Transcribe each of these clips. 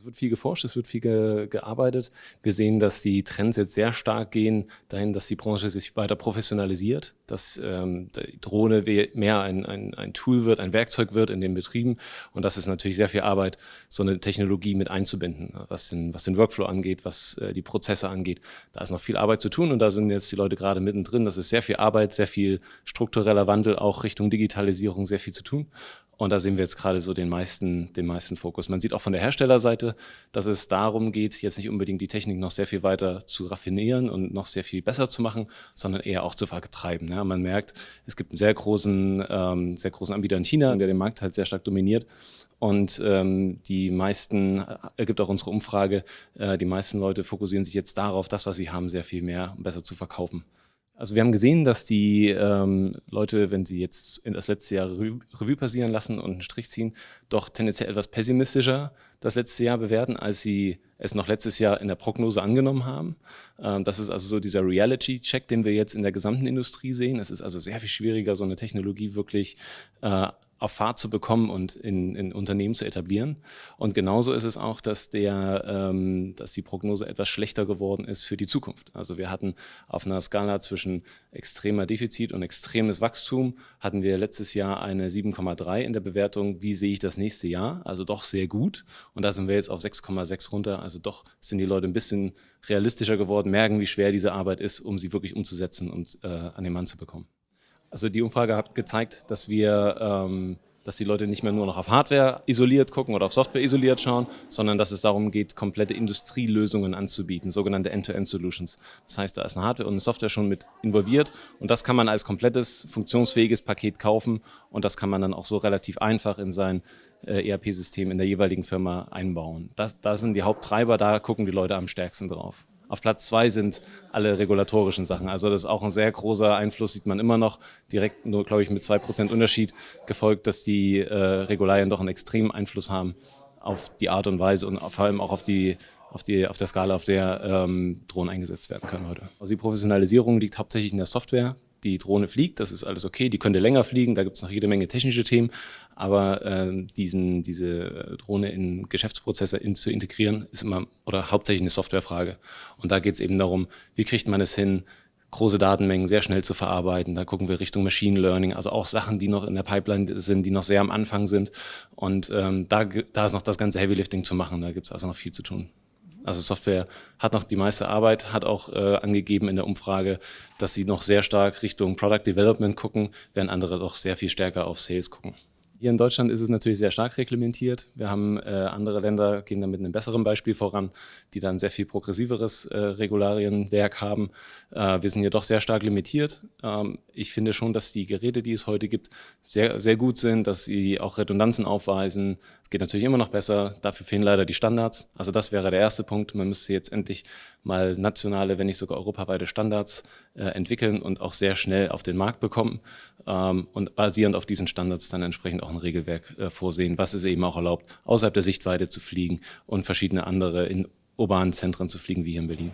Es wird viel geforscht, es wird viel ge gearbeitet. Wir sehen, dass die Trends jetzt sehr stark gehen dahin, dass die Branche sich weiter professionalisiert, dass ähm, die Drohne mehr ein, ein, ein Tool wird, ein Werkzeug wird in den Betrieben. Und das ist natürlich sehr viel Arbeit, so eine Technologie mit einzubinden, was den, was den Workflow angeht, was äh, die Prozesse angeht. Da ist noch viel Arbeit zu tun und da sind jetzt die Leute gerade mittendrin. Das ist sehr viel Arbeit, sehr viel struktureller Wandel, auch Richtung Digitalisierung sehr viel zu tun. Und da sehen wir jetzt gerade so den meisten, den meisten Fokus. Man sieht auch von der Herstellerseite, dass es darum geht, jetzt nicht unbedingt die Technik noch sehr viel weiter zu raffinieren und noch sehr viel besser zu machen, sondern eher auch zu vertreiben. Ja, man merkt, es gibt einen sehr großen, ähm, sehr großen Anbieter in China, der den Markt halt sehr stark dominiert. Und ähm, die meisten, ergibt auch unsere Umfrage, äh, die meisten Leute fokussieren sich jetzt darauf, das, was sie haben, sehr viel mehr und besser zu verkaufen. Also wir haben gesehen, dass die ähm, Leute, wenn sie jetzt in das letzte Jahr Revue passieren lassen und einen Strich ziehen, doch tendenziell etwas pessimistischer das letzte Jahr bewerten, als sie es noch letztes Jahr in der Prognose angenommen haben. Ähm, das ist also so dieser Reality-Check, den wir jetzt in der gesamten Industrie sehen. Es ist also sehr viel schwieriger, so eine Technologie wirklich äh, auf Fahrt zu bekommen und in, in Unternehmen zu etablieren. Und genauso ist es auch, dass, der, ähm, dass die Prognose etwas schlechter geworden ist für die Zukunft. Also wir hatten auf einer Skala zwischen extremer Defizit und extremes Wachstum, hatten wir letztes Jahr eine 7,3 in der Bewertung, wie sehe ich das nächste Jahr, also doch sehr gut. Und da sind wir jetzt auf 6,6 runter, also doch sind die Leute ein bisschen realistischer geworden, merken, wie schwer diese Arbeit ist, um sie wirklich umzusetzen und äh, an den Mann zu bekommen. Also die Umfrage hat gezeigt, dass wir, ähm, dass die Leute nicht mehr nur noch auf Hardware isoliert gucken oder auf Software isoliert schauen, sondern dass es darum geht, komplette Industrielösungen anzubieten, sogenannte End-to-End-Solutions. Das heißt, da ist eine Hardware und eine Software schon mit involviert und das kann man als komplettes, funktionsfähiges Paket kaufen und das kann man dann auch so relativ einfach in sein äh, ERP-System in der jeweiligen Firma einbauen. Das, das sind die Haupttreiber, da gucken die Leute am stärksten drauf. Auf Platz zwei sind alle regulatorischen Sachen. Also das ist auch ein sehr großer Einfluss, sieht man immer noch, direkt nur, glaube ich, mit zwei Prozent Unterschied gefolgt, dass die äh, Regularien doch einen extremen Einfluss haben auf die Art und Weise und vor allem auch auf die auf, die, auf der Skala, auf der ähm, Drohnen eingesetzt werden können heute. Also die Professionalisierung liegt hauptsächlich in der Software die Drohne fliegt, das ist alles okay, die könnte länger fliegen, da gibt es noch jede Menge technische Themen, aber äh, diesen, diese Drohne in Geschäftsprozesse in, zu integrieren, ist immer oder hauptsächlich eine Softwarefrage. Und da geht es eben darum, wie kriegt man es hin, große Datenmengen sehr schnell zu verarbeiten. Da gucken wir Richtung Machine Learning, also auch Sachen, die noch in der Pipeline sind, die noch sehr am Anfang sind. Und ähm, da, da ist noch das ganze Heavy Lifting zu machen, da gibt es also noch viel zu tun. Also Software hat noch die meiste Arbeit, hat auch äh, angegeben in der Umfrage, dass sie noch sehr stark Richtung Product Development gucken, während andere doch sehr viel stärker auf Sales gucken. Hier in Deutschland ist es natürlich sehr stark reglementiert. Wir haben äh, andere Länder, gehen da mit einem besseren Beispiel voran, die dann sehr viel progressiveres äh, Regularienwerk haben. Äh, wir sind hier doch sehr stark limitiert. Ähm, ich finde schon, dass die Geräte, die es heute gibt, sehr, sehr gut sind, dass sie auch Redundanzen aufweisen. Es geht natürlich immer noch besser. Dafür fehlen leider die Standards. Also das wäre der erste Punkt. Man müsste jetzt endlich mal nationale, wenn nicht sogar europaweite Standards äh, entwickeln und auch sehr schnell auf den Markt bekommen ähm, und basierend auf diesen Standards dann entsprechend auch ein Regelwerk äh, vorsehen, was es eben auch erlaubt, außerhalb der Sichtweite zu fliegen und verschiedene andere in urbanen Zentren zu fliegen, wie hier in Berlin.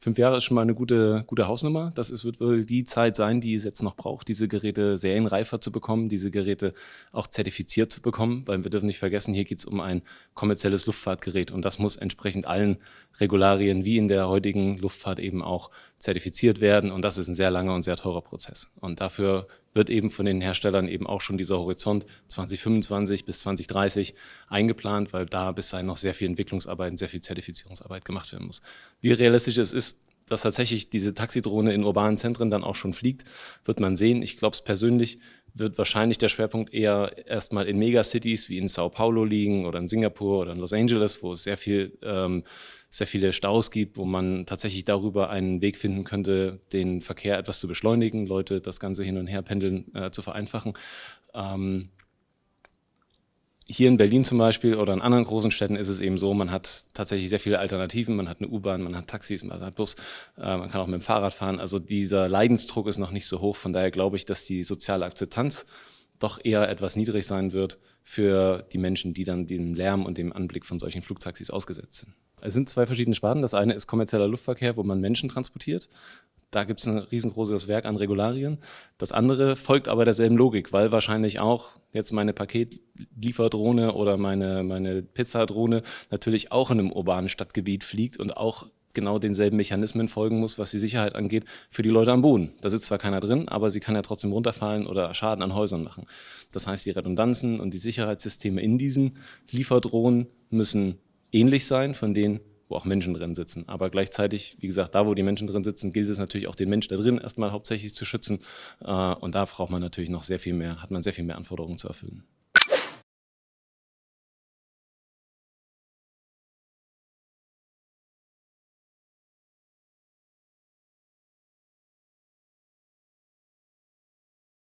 Fünf Jahre ist schon mal eine gute, gute Hausnummer. Das ist, wird wohl die Zeit sein, die es jetzt noch braucht, diese Geräte serienreifer zu bekommen, diese Geräte auch zertifiziert zu bekommen, weil wir dürfen nicht vergessen, hier geht es um ein kommerzielles Luftfahrtgerät und das muss entsprechend allen Regularien wie in der heutigen Luftfahrt eben auch zertifiziert werden und das ist ein sehr langer und sehr teurer Prozess. Und dafür wird eben von den Herstellern eben auch schon dieser Horizont 2025 bis 2030 eingeplant, weil da bis dahin noch sehr viel Entwicklungsarbeit und sehr viel Zertifizierungsarbeit gemacht werden muss. Wie realistisch es ist, dass tatsächlich diese Taxidrohne in urbanen Zentren dann auch schon fliegt, wird man sehen. Ich glaube es persönlich wird wahrscheinlich der Schwerpunkt eher erstmal in Megacities wie in Sao Paulo liegen oder in Singapur oder in Los Angeles, wo es sehr viel ähm, sehr viele Staus gibt, wo man tatsächlich darüber einen Weg finden könnte, den Verkehr etwas zu beschleunigen, Leute das Ganze hin und her pendeln äh, zu vereinfachen. Ähm, hier in Berlin zum Beispiel oder in anderen großen Städten ist es eben so, man hat tatsächlich sehr viele Alternativen. Man hat eine U-Bahn, man hat Taxis, man hat Bus, äh, man kann auch mit dem Fahrrad fahren. Also dieser Leidensdruck ist noch nicht so hoch. Von daher glaube ich, dass die soziale Akzeptanz doch eher etwas niedrig sein wird für die Menschen, die dann dem Lärm und dem Anblick von solchen Flugtaxis ausgesetzt sind. Es sind zwei verschiedene Sparten. Das eine ist kommerzieller Luftverkehr, wo man Menschen transportiert. Da gibt es ein riesengroßes Werk an Regularien. Das andere folgt aber derselben Logik, weil wahrscheinlich auch jetzt meine Paketlieferdrohne oder meine, meine Pizzadrohne natürlich auch in einem urbanen Stadtgebiet fliegt und auch genau denselben Mechanismen folgen muss, was die Sicherheit angeht, für die Leute am Boden. Da sitzt zwar keiner drin, aber sie kann ja trotzdem runterfallen oder Schaden an Häusern machen. Das heißt, die Redundanzen und die Sicherheitssysteme in diesen Lieferdrohnen müssen ähnlich sein von denen, wo auch Menschen drin sitzen. Aber gleichzeitig, wie gesagt, da wo die Menschen drin sitzen, gilt es natürlich auch den Menschen da drin erstmal hauptsächlich zu schützen. Äh, und da braucht man natürlich noch sehr viel mehr, hat man sehr viel mehr Anforderungen zu erfüllen.